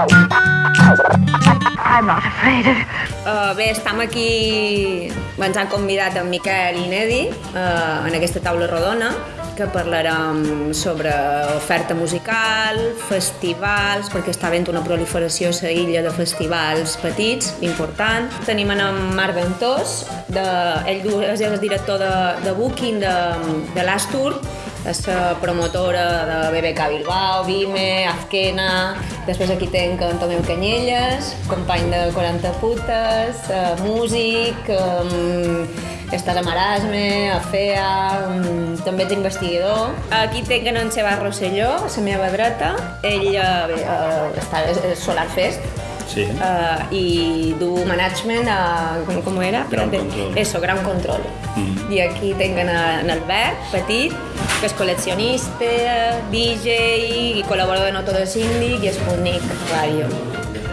I'm not afraid. Uh, bé, estem aquí... Ens han convidat en Miquel i Nedi uh, en aquesta taula rodona que parlarem sobre oferta musical, festivals, perquè està havent una proliferació a la illa de festivals petits, important. Tenim en Marc Ventós, de, ell és el director de, de Booking de, de l'Astur, la promotora de BBK Bilbao, Vime, Azquena, després aquí tenc en Tomeu Canyelles, company de 40 putes, uh, músic, um, estàs a Marasme, a FEA, um, també ets investigador. Aquí tenc en Xavier Rosselló, a la meva dreta, ell uh, està a Solar Fest, Sí. uh, i du management a... Com, com era? Ground. Control. Eso, Ground Control. Mm. I aquí tenen en Albert, petit, que és col·leccionista, DJ i col·laborador de Noto de Síndic i Sputnik Radio.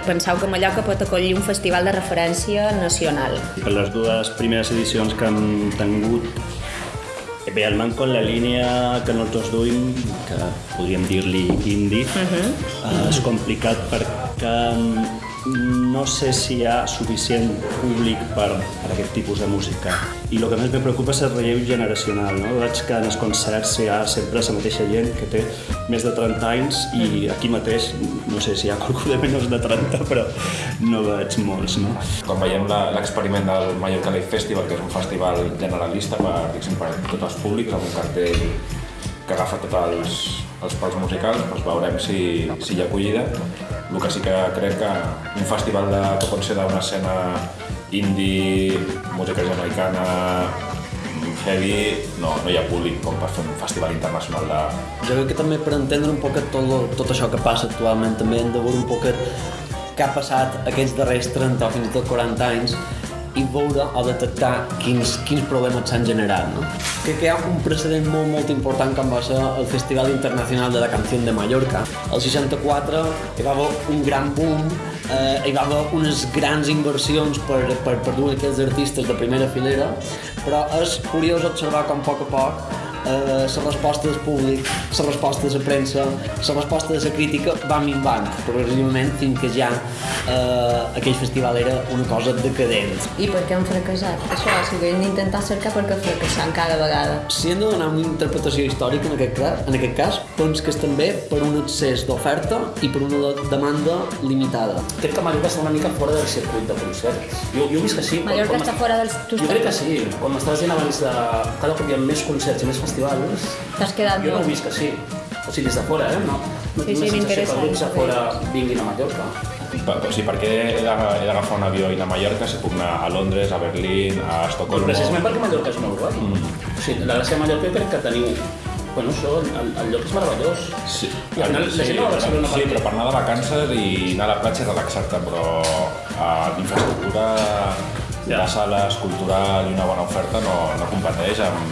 Penseu que Mallorca pot acollir un festival de referència nacional. Per les dues primeres edicions que hem tingut, eh, bé, el manco en la línia que nosaltres duim, que podríem dir-li indie, uh -huh. uh, és complicat perquè no sé si hi ha suficient públic per, per aquest tipus de música. I el que més me preocupa és el relleu generacional. No? Veig que en els concerts hi ha sempre la mateixa gent que té més de 30 anys i aquí mateix, no sé si hi ha qualcú de menys de 30, però no veig molts. No? Quan veiem l'experiment del Mallorca Live Festival, que és un festival generalista per, per tots els públics, amb un cartell que agafa tots els, els pals musicals, doncs veurem si, si hi ha acollida. El que sí que crec que un festival de, que pot ser d'una escena indie, música jamaicana, heavy, no, no hi ha públic com per fer un festival internacional de, Jo crec que també per entendre un poquet tot, tot això que passa actualment també hem de veure un poquet què ha passat aquests darrers 30 o fins i tot 40 anys i veure o detectar quins, quins problemes s'han generat. No? Crec que hi ha un precedent molt, molt important com va ser el Festival Internacional de la Canció de Mallorca. El 64 hi va haver un gran boom, eh, hi va haver unes grans inversions per, per, per dur aquells artistes de primera filera, però és curiós observar com a poc a poc eh, la resposta del públic, la resposta de la premsa, la resposta de la crítica va minvant progressivament fins que ja eh, aquell festival era una cosa decadent. I per què han fracassat? Això, si ho hem d'intentar cercar per què fracassant cada vegada. Si hem de donar una interpretació històrica en aquest, cas, en aquest cas, penso que és també per un excés d'oferta i per una de- demanda limitada. Crec que Mallorca està una mica fora del circuit de concerts. Jo, jo he vist que sí. Mallorca està fora dels Jo crec que sí. Quan m'estaves dient abans de cada cop hi ha més concerts i més festivals, T'has quedat jo no vist que sí. O sigui, des de fora, eh? No, no Sí, tinc sí, la sensació m'interessa que grups de fora vinguin a Mallorca. Per, o sigui, per què he d'aga- he d'agafar un avió i anar a Mallorca si puc anar a Londres, a Berlín, a Estocolmo... Precisament perquè Mallorca és molt guai. Mm. O sigui, la gràcia de Mallorca crec que teniu... Bueno, això, el, el lloc és meravellós. Sí, I al final la gent no va a Barcelona sí, per- però per anar de vacances i anar a la platja i relaxar-te, però a l'infraestructura Ja. de sales, cultural i una bona oferta no, no competeix amb,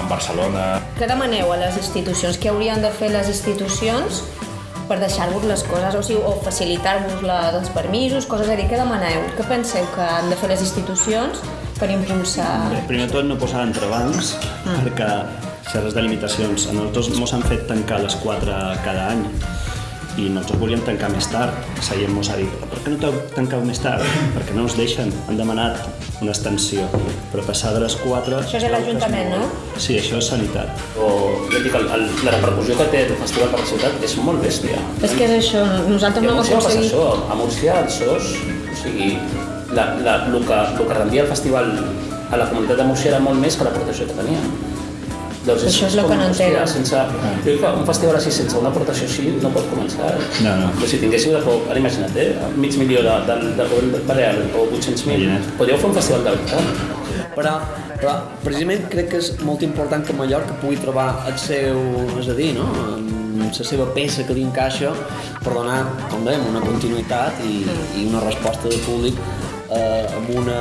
amb Barcelona. Què demaneu a les institucions? Què haurien de fer les institucions per deixar-vos les coses, o sigui, o facilitar-vos els permisos, coses a dir, què demaneu? Què penseu que han de fer les institucions per impulsar... Bé, primer tot no posar entrebancs, Ah. perquè les delimitacions, a nosaltres mos han fet tancar les 4 cada any i nosaltres volíem tancar més tard. La gent mos ha dit, per què no t'heu tancat més tard? Perquè no ens deixen, han demanat una extensió. Però passar de les 4... Això és a l'Ajuntament, no? Sí, això és sanitat. O, jo dic, el, el, la repercussió que té el festival per la ciutat és molt bèstia. És que és això, nosaltres I a no passar aconseguit... això. A Múrcia, els SOS, o sigui, la, la, el, que, el que rendia el festival a la comunitat de Múrcia era molt més que l'aportació que tenia. Doncs Això és el que no entenen. Sense, jo crec que un festival així, sense una aportació així, no pot començar. No, no. Però si tinguéssiu de poc, ara imagina't, eh, mig milió de, de, de govern balear o 800.000, Imagina't. podríeu fer un festival de veritat. Però, però precisament crec que és molt important que Mallorca pugui trobar el seu, és a dir, no? la seva peça que li encaixa per donar, com dèiem, una continuïtat i, i una resposta del públic eh, amb una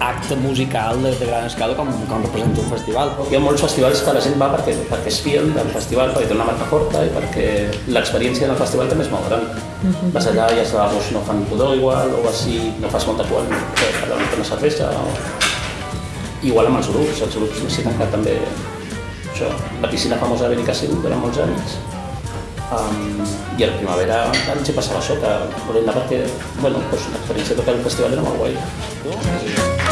acte musical de, de gran escala com, com representa un festival. Hi ha molts festivals que la gent va perquè, perquè es fien del festival, perquè té una marca forta i perquè l'experiència del festival també és molt gran. Vas allà i els lavabos no fan pudor igual, o així no fas molta por per a una cervesa. O... Igual amb els grups, els grups necessiten que també... Això, la piscina famosa de Benicàssim durant molts anys. Um, I a la primavera ens hi passava això, que volem anar perquè, bueno, pues, l'experiència de tocar el festival era molt guai.